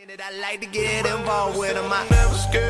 I like to get involved with them.